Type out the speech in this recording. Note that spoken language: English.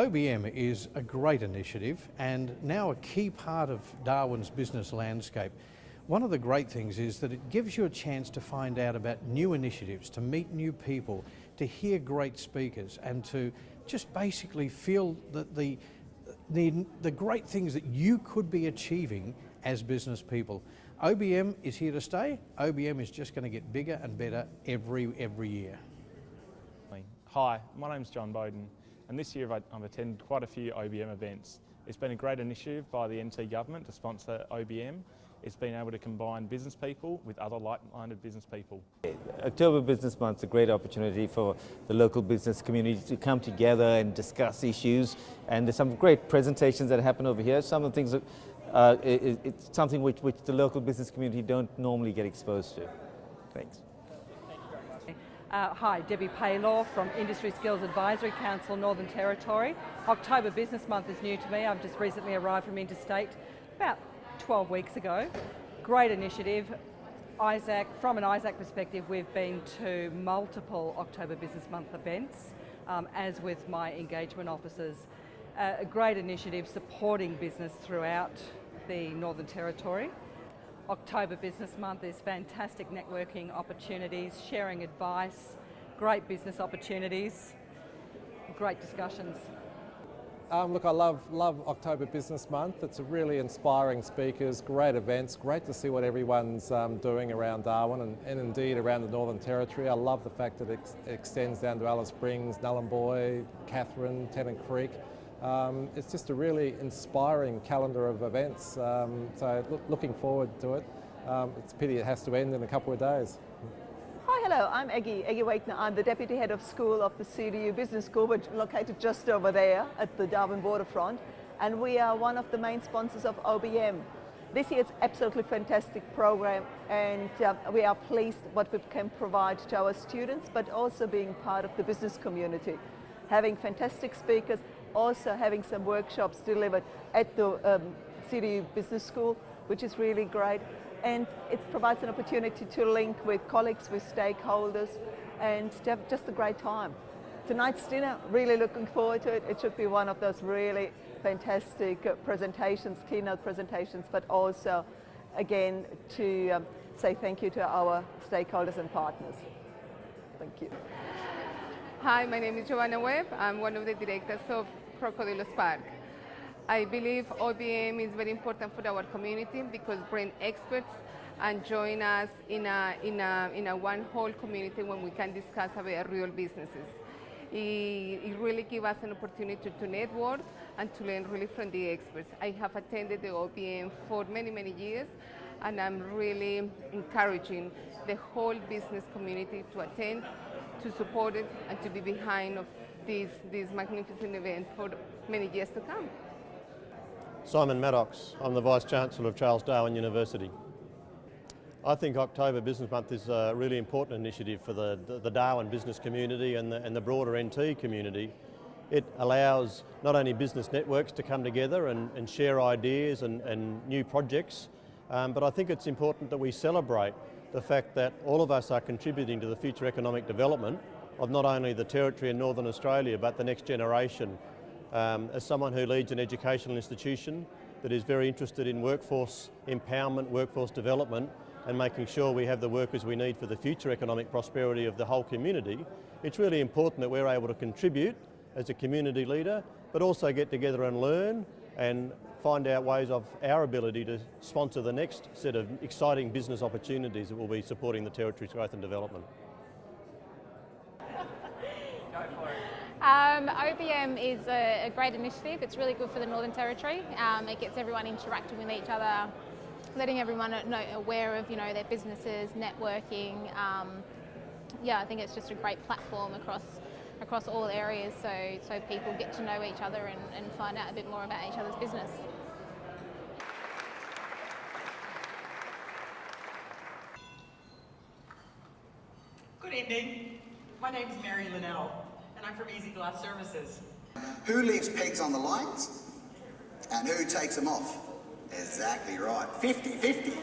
OBM is a great initiative and now a key part of Darwin's business landscape. One of the great things is that it gives you a chance to find out about new initiatives, to meet new people, to hear great speakers and to just basically feel that the, the, the great things that you could be achieving as business people. OBM is here to stay. OBM is just going to get bigger and better every, every year. Hi, my name's John Bowden and this year I've attended quite a few OBM events. It's been a great initiative by the NT Government to sponsor OBM. It's been able to combine business people with other like-minded business people. October Business Month is a great opportunity for the local business community to come together and discuss issues and there's some great presentations that happen over here. Some of the things, that, uh, it, it's something which, which the local business community don't normally get exposed to. Thanks. Uh, hi, Debbie Paylor from Industry Skills Advisory Council, Northern Territory. October Business Month is new to me. I've just recently arrived from interstate about 12 weeks ago. Great initiative. ISAC, from an ISAC perspective, we've been to multiple October Business Month events, um, as with my engagement officers. Uh, a great initiative supporting business throughout the Northern Territory. October Business Month is fantastic networking opportunities, sharing advice, great business opportunities, great discussions. Um, look, I love, love October Business Month. It's a really inspiring speakers, great events, great to see what everyone's um, doing around Darwin and, and, indeed around the Northern Territory. I love the fact that it ex extends down to Alice Springs, Nhulunbuy, Katherine, Tennant Creek. Um, it's just a really inspiring calendar of events, um, so look, looking forward to it. Um, it's a pity it has to end in a couple of days. Hi, hello, I'm Eggy, Eggy Wakener. I'm the Deputy Head of School of the CDU Business School, which located just over there at the Darwin Waterfront. And we are one of the main sponsors of OBM. This year it's absolutely fantastic program and uh, we are pleased what we can provide to our students, but also being part of the business community. Having fantastic speakers also having some workshops delivered at the um, CDU Business School, which is really great. And it provides an opportunity to link with colleagues, with stakeholders, and to have just a great time. Tonight's dinner, really looking forward to it. It should be one of those really fantastic uh, presentations, keynote presentations, but also, again, to um, say thank you to our stakeholders and partners. Thank you. Hi, my name is Giovanna Webb. I'm one of the directors of Crocodylus Park. I believe OBM is very important for our community because bring experts and join us in a, in a, in a one whole community when we can discuss about real businesses. It, it really gives us an opportunity to network and to learn really from the experts. I have attended the OBM for many, many years and I'm really encouraging the whole business community to attend to support it and to be behind of this, this magnificent event for many years to come. Simon Maddocks, I'm the Vice Chancellor of Charles Darwin University. I think October Business Month is a really important initiative for the, the, the Darwin business community and the, and the broader NT community. It allows not only business networks to come together and, and share ideas and, and new projects, um, but I think it's important that we celebrate the fact that all of us are contributing to the future economic development of not only the Territory and Northern Australia, but the next generation. Um, as someone who leads an educational institution that is very interested in workforce empowerment, workforce development, and making sure we have the workers we need for the future economic prosperity of the whole community, it's really important that we're able to contribute as a community leader, but also get together and learn and find out ways of our ability to sponsor the next set of exciting business opportunities that will be supporting the Territory's growth and development. Um, OBM is a, a, great initiative. It's really good for the Northern Territory. Um, it gets everyone interacting with each other, letting everyone know, aware of you know their businesses, networking. Um, yeah, I think it's just a great platform across across all areas so, so people get to know each other and, and find out a bit more about each other's business. Good evening. My name is Mary Linnell and I'm from Easy Glass Services. Who leaves pegs on the lights and who takes them off? Exactly right. 50-50.